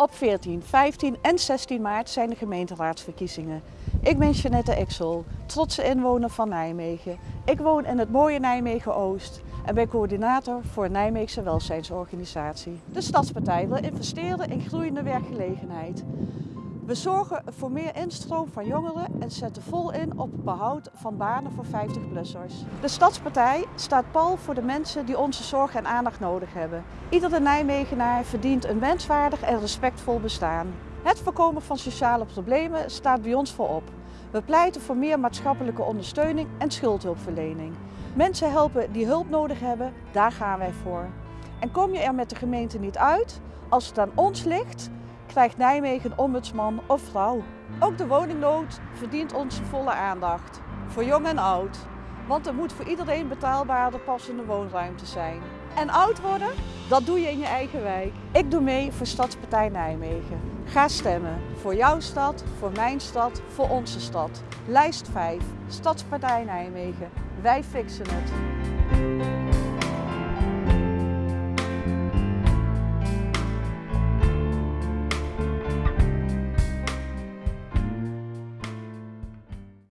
Op 14, 15 en 16 maart zijn de gemeenteraadsverkiezingen. Ik ben Jeanette Exel, trotse inwoner van Nijmegen. Ik woon in het mooie Nijmegen-Oost en ben coördinator voor een Nijmeegse welzijnsorganisatie. De Stadspartij wil investeren in groeiende werkgelegenheid. We zorgen voor meer instroom van jongeren en zetten vol in op het behoud van banen voor 50-plussers. De Stadspartij staat pal voor de mensen die onze zorg en aandacht nodig hebben. Iedere Nijmegenaar verdient een wenswaardig en respectvol bestaan. Het voorkomen van sociale problemen staat bij ons voorop. We pleiten voor meer maatschappelijke ondersteuning en schuldhulpverlening. Mensen helpen die hulp nodig hebben, daar gaan wij voor. En kom je er met de gemeente niet uit, als het aan ons ligt, krijgt Nijmegen ombudsman of vrouw. Ook de woningnood verdient onze volle aandacht, voor jong en oud. Want er moet voor iedereen betaalbare passende woonruimte zijn. En oud worden, dat doe je in je eigen wijk. Ik doe mee voor Stadspartij Nijmegen. Ga stemmen voor jouw stad, voor mijn stad, voor onze stad. Lijst 5, Stadspartij Nijmegen. Wij fixen het.